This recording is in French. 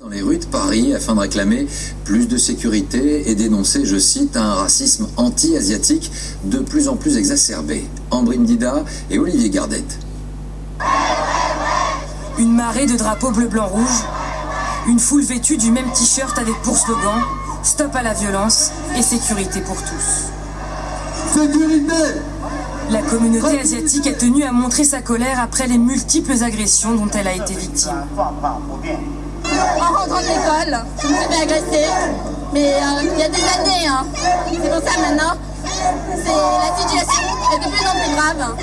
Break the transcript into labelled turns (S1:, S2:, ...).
S1: dans les rues de Paris afin de réclamer plus de sécurité et dénoncer, je cite, un racisme anti-asiatique de plus en plus exacerbé. Ambrine Dida et Olivier Gardette.
S2: Une marée de drapeaux bleu-blanc-rouge, une foule vêtue du même t-shirt avec pour slogan Stop à la violence et sécurité pour tous.
S3: Sécurité
S2: La communauté asiatique a tenu à montrer sa colère après les multiples agressions dont elle a été victime.
S4: En rentrant de l'école, je me suis fait agresser. Mais euh, il y a des années, hein. c'est pour ça maintenant, la situation est de plus en plus grave.